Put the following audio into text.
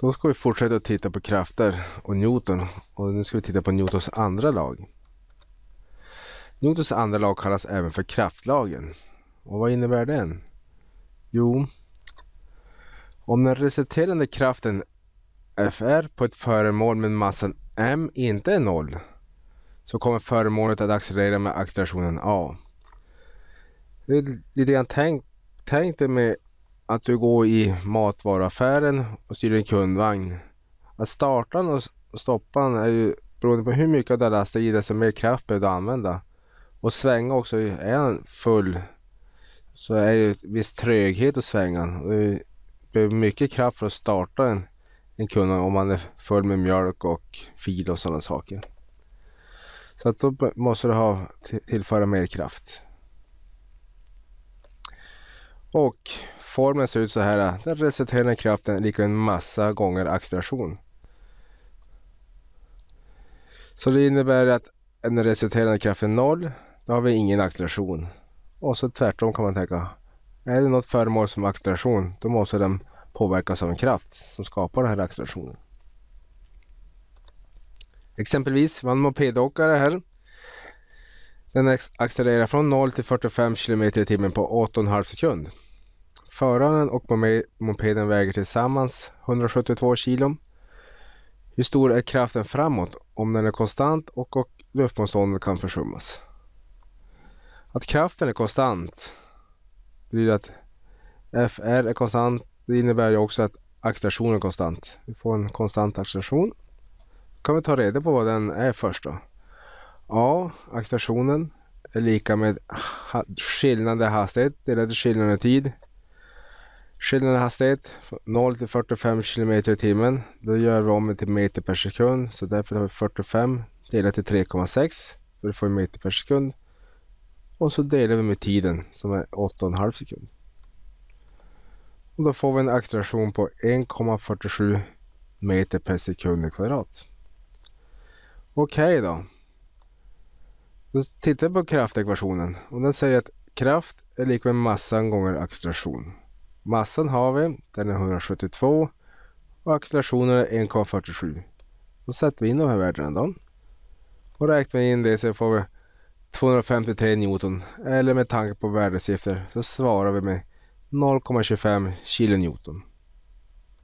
Då ska vi fortsätta att titta på krafter och Newton. Och nu ska vi titta på Newtons andra lag. Newtons andra lag kallas även för kraftlagen. Och vad innebär den? Jo, om den resulterande kraften Fr på ett föremål med massan m inte är noll så kommer föremålet att accelerera med accelerationen a. Det är lite grann tänk, tänk det med att du går i matvaruaffären och styr en kundvagn. Att starta och stoppa den är ju beroende på hur mycket du har lastat i desto mer kraft behöver du använda. Och svänga också, är den full så är det en viss tröghet att svänga. Du behöver mycket kraft för att starta en, en kundvagn om man är full med mjölk och fil och sådana saker. Så att då måste du ha tillföra mer kraft. Och formeln ser ut så här. Den resulterande kraften är lika med massa gånger acceleration. Så det innebär att en resulterande kraft är noll. Då har vi ingen acceleration. Och så tvärtom kan man tänka. Är det något föremål som acceleration då måste den påverkas av en kraft som skapar den här accelerationen. Exempelvis, man mopedåkare här. Den accelererar från 0 till 45 km i timmen på 8,5 sekund. Föraren och mopeden väger tillsammans 172 kilo. Hur stor är kraften framåt om den är konstant och, och luftmotståndet kan försummas? Att kraften är konstant betyder att FR är konstant. Det innebär ju också att accelerationen är konstant. Vi får en konstant acceleration. Då kan vi ta reda på vad den är först då. A, accelerationen är lika med skillnad i hastighet delat skillnaden skillnad i tid. Skillnaden i hastighet 0 till 45 km i timmen. Då gör vi om det till meter per sekund. Så därför har vi 45 delat till 3,6. För det får vi meter per sekund. Och så delar vi med tiden som är 8,5 sekund. Och då får vi en acceleration på 1,47 meter per sekund i kvadrat. Okej okay då. Då tittar vi på kraftekvationen och den säger att kraft är lika med massan gånger acceleration. Massan har vi, den är 172 och accelerationen är 1,47. Då sätter vi in de här värdena då. Och räknar vi in det så får vi 253 Newton eller med tanke på värdesiffror så svarar vi med 0,25 kilonewton.